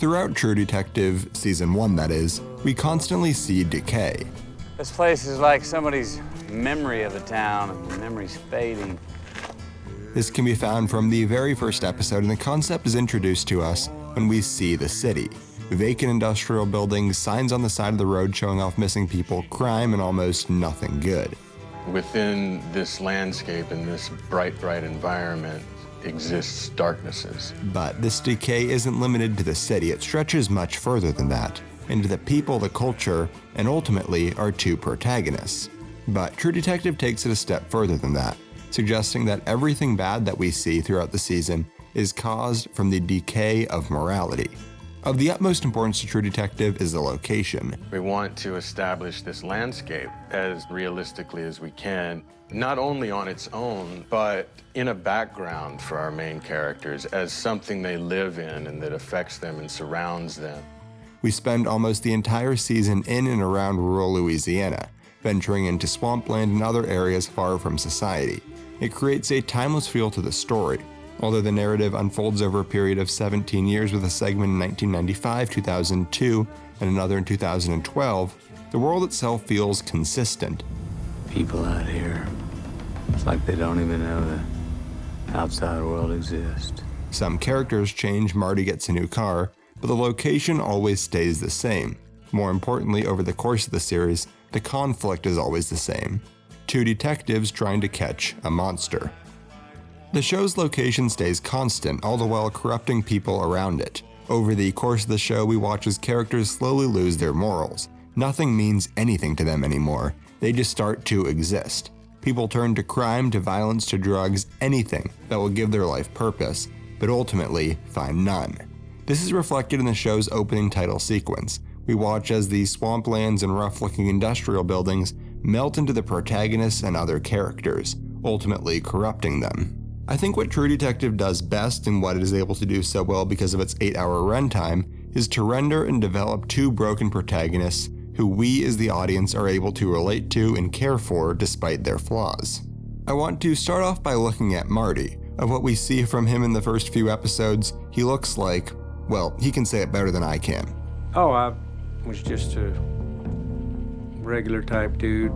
throughout True Detective Season 1, that is, we constantly see decay. This place is like somebody's memory of the town. The memory's fading. This can be found from the very first episode, and the concept is introduced to us when we see the city. Vacant industrial buildings, signs on the side of the road showing off missing people, crime, and almost nothing good. Within this landscape and this bright, bright environment exists darknesses. But this decay isn't limited to the city, it stretches much further than that, into the people, the culture, and ultimately our two protagonists. But True Detective takes it a step further than that, suggesting that everything bad that we see throughout the season is caused from the decay of morality. Of the utmost importance to True Detective is the location. We want to establish this landscape as realistically as we can, not only on its own, but in a background for our main characters as something they live in and that affects them and surrounds them. We spend almost the entire season in and around rural Louisiana, venturing into swampland and other areas far from society. It creates a timeless feel to the story, Although the narrative unfolds over a period of 17 years with a segment in 1995, 2002, and another in 2012, the world itself feels consistent. People out here, it's like they don't even know the outside world exists. Some characters change, Marty gets a new car, but the location always stays the same. More importantly, over the course of the series, the conflict is always the same. Two detectives trying to catch a monster. The show's location stays constant, all the while corrupting people around it. Over the course of the show, we watch as characters slowly lose their morals. Nothing means anything to them anymore, they just start to exist. People turn to crime, to violence, to drugs, anything that will give their life purpose, but ultimately find none. This is reflected in the show's opening title sequence. We watch as the swamplands and rough looking industrial buildings melt into the protagonists and other characters, ultimately corrupting them. I think what True Detective does best and what it is able to do so well because of its 8 hour runtime is to render and develop two broken protagonists who we as the audience are able to relate to and care for despite their flaws. I want to start off by looking at Marty. Of what we see from him in the first few episodes, he looks like, well, he can say it better than I can. Oh, I was just a regular type dude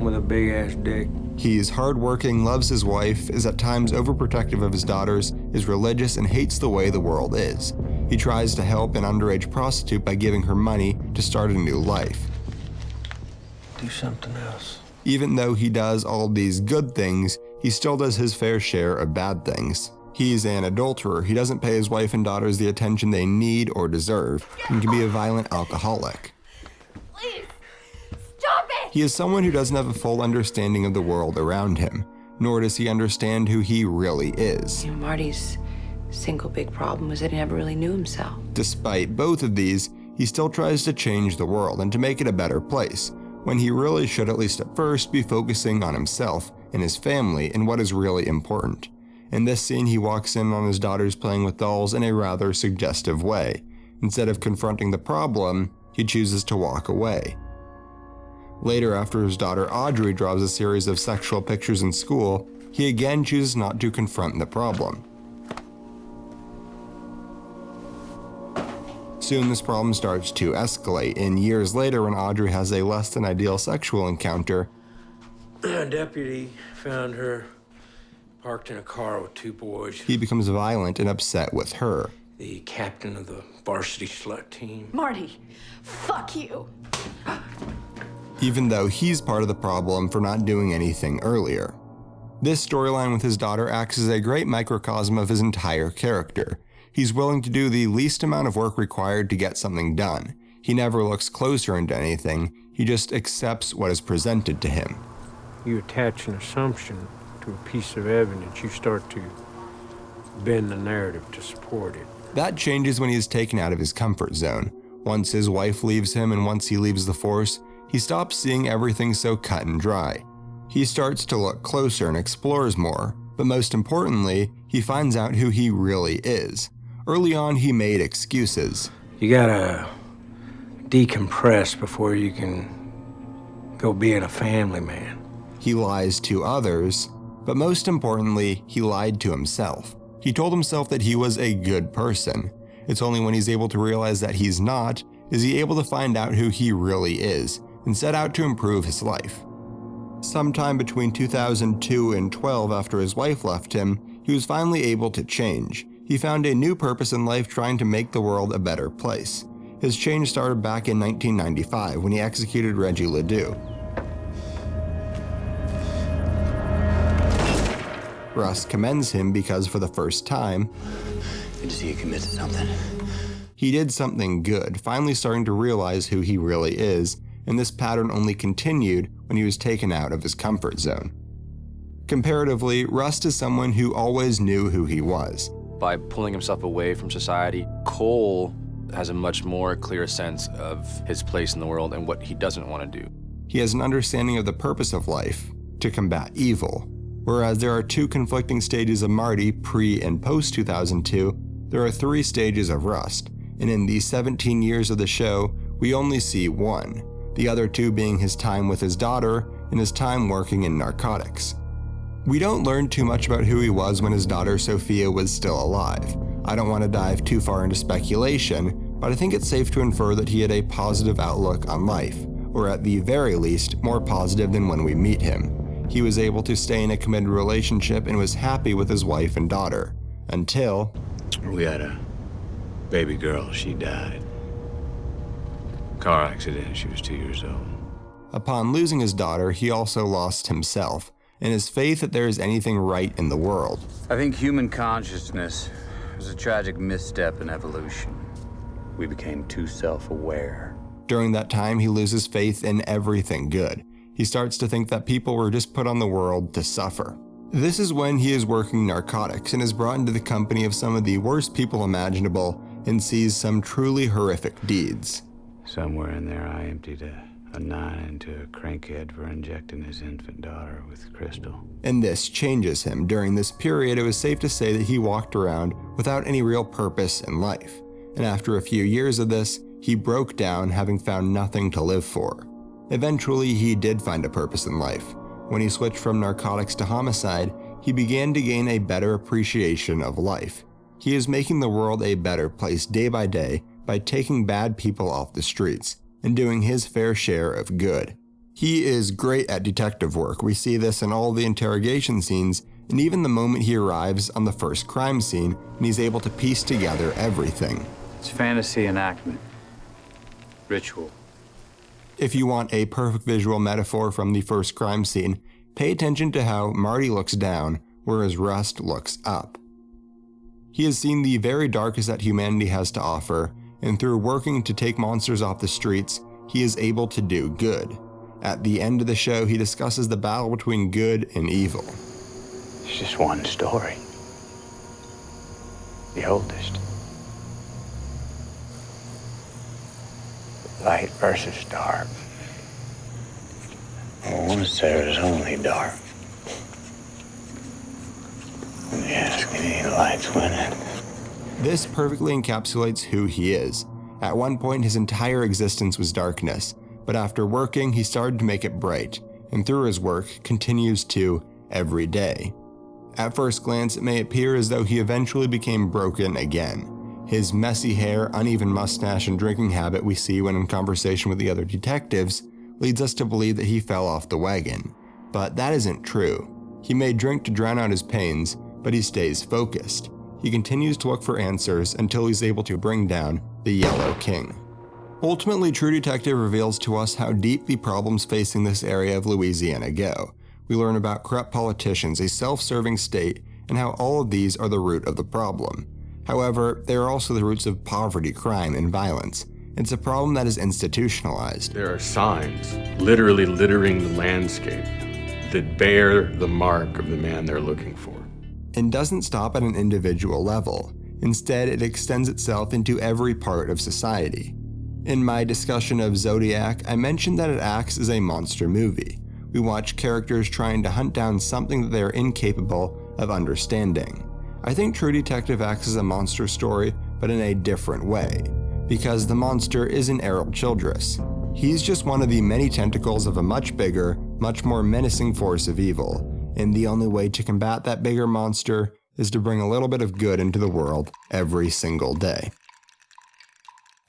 with a big ass dick. He is hardworking, loves his wife, is at times overprotective of his daughters, is religious, and hates the way the world is. He tries to help an underage prostitute by giving her money to start a new life. Do something else. Even though he does all these good things, he still does his fair share of bad things. He's an adulterer, he doesn't pay his wife and daughters the attention they need or deserve, and can be a violent alcoholic. He is someone who doesn't have a full understanding of the world around him, nor does he understand who he really is. You know, Marty's single big problem was that he never really knew himself. Despite both of these, he still tries to change the world and to make it a better place, when he really should at least at first be focusing on himself and his family and what is really important. In this scene, he walks in on his daughters playing with dolls in a rather suggestive way. Instead of confronting the problem, he chooses to walk away. Later, after his daughter Audrey draws a series of sexual pictures in school, he again chooses not to confront the problem. Soon this problem starts to escalate, and years later when Audrey has a less than ideal sexual encounter, A deputy found her parked in a car with two boys. He becomes violent and upset with her. The captain of the varsity slut team. Marty, fuck you even though he's part of the problem for not doing anything earlier. This storyline with his daughter acts as a great microcosm of his entire character. He's willing to do the least amount of work required to get something done. He never looks closer into anything, he just accepts what is presented to him. You attach an assumption to a piece of evidence, you start to bend the narrative to support it. That changes when he is taken out of his comfort zone. Once his wife leaves him and once he leaves the force, he stops seeing everything so cut and dry. He starts to look closer and explores more, but most importantly, he finds out who he really is. Early on, he made excuses. You gotta decompress before you can go being a family man. He lies to others, but most importantly, he lied to himself. He told himself that he was a good person, It's only when he's able to realize that he's not is he able to find out who he really is and set out to improve his life. Sometime between 2002 and 12 after his wife left him, he was finally able to change. He found a new purpose in life trying to make the world a better place. His change started back in 1995 when he executed Reggie Ledoux. Rust commends him because for the first time, Good to see you commit to something. he did something good, finally starting to realize who he really is, and this pattern only continued when he was taken out of his comfort zone. Comparatively, Rust is someone who always knew who he was. By pulling himself away from society, Cohle has a much more clear sense of his place in the world and what he doesn't want to do. He has an understanding of the purpose of life to combat evil. Whereas there are two conflicting stages of Marty pre and post 2002, there are three stages of Rust, and in these 17 years of the show, we only see one, the other two being his time with his daughter and his time working in narcotics. We don't learn too much about who he was when his daughter Sophia was still alive. I don't want to dive too far into speculation, but I think it's safe to infer that he had a positive outlook on life, or at the very least, more positive than when we meet him. He was able to stay in a committed relationship and was happy with his wife and daughter. Until We had a baby girl. She died. Car accident. She was two years old. Upon losing his daughter, he also lost himself and his faith that there is anything right in the world. I think human consciousness was a tragic misstep in evolution. We became too self aware. During that time, he loses faith in everything good. He starts to think that people were just put on the world to suffer. This is when he is working narcotics and is brought into the company of some of the worst people imaginable and sees some truly horrific deeds. Somewhere in there, I emptied a, a nine into a crankhead for injecting his infant daughter with crystal. And this changes him. During this period, it was safe to say that he walked around without any real purpose in life. And after a few years of this, he broke down, having found nothing to live for. Eventually, he did find a purpose in life. When he switched from narcotics to homicide, he began to gain a better appreciation of life. He is making the world a better place day by day by taking bad people off the streets and doing his fair share of good. He is great at detective work. We see this in all the interrogation scenes, and even the moment he arrives on the first crime scene and he's able to piece together everything. It's fantasy enactment. Ritual. If you want a perfect visual metaphor from the first crime scene, pay attention to how Marty looks down, whereas Rust looks up. He has seen the very darkest that humanity has to offer, and through working to take monsters off the streets, he is able to do good. At the end of the show, he discusses the battle between good and evil. It's just one story. The oldest. Light versus dark. I want to say it was only dark. When you ask me, light's winning. This perfectly encapsulates who he is. At one point, his entire existence was darkness, but after working, he started to make it bright, and through his work, continues to every day. At first glance, it may appear as though he eventually became broken again. His messy hair, uneven mustache, and drinking habit we see when in conversation with the other detectives leads us to believe that he fell off the wagon. But that isn't true. He may drink to drown out his pains, but he stays focused. He continues to look for answers until he's able to bring down the Yellow King. Ultimately, True Detective reveals to us how deep the problems facing this area of Louisiana go. We learn about corrupt politicians, a self serving state, and how all of these are the root of the problem. However, they are also the roots of poverty, crime, and violence. It's a problem that is institutionalized. There are signs literally littering the landscape that bear the mark of the man they're looking for. And doesn't stop at an individual level. Instead, it extends itself into every part of society. In my discussion of Zodiac, I mentioned that it acts as a monster movie. We watch characters trying to hunt down something that they are incapable of understanding. I think True Detective acts as a monster story, but in a different way, because the monster isn't Errol Childress. He's just one of the many tentacles of a much bigger, much more menacing force of evil, and the only way to combat that bigger monster is to bring a little bit of good into the world every single day.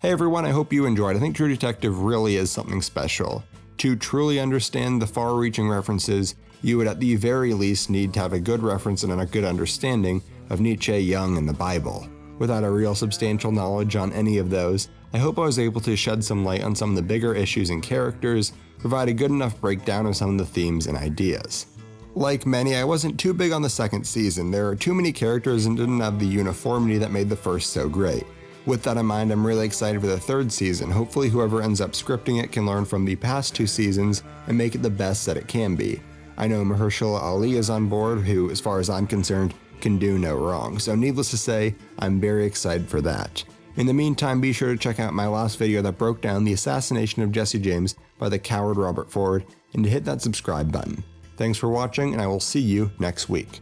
Hey everyone, I hope you enjoyed. I think True Detective really is something special. To truly understand the far reaching references, you would at the very least need to have a good reference and a good understanding of Nietzsche, Jung, and the Bible. Without a real substantial knowledge on any of those, I hope I was able to shed some light on some of the bigger issues and characters, provide a good enough breakdown of some of the themes and ideas. Like many, I wasn't too big on the second season. There are too many characters and didn't have the uniformity that made the first so great. With that in mind, I'm really excited for the third season. Hopefully, whoever ends up scripting it can learn from the past two seasons and make it the best that it can be. I know Mahershala Ali is on board, who, as far as I'm concerned, can do no wrong. So, needless to say, I'm very excited for that. In the meantime, be sure to check out my last video that broke down the assassination of Jesse James by the coward Robert Ford, and to hit that subscribe button. Thanks for watching, and I will see you next week.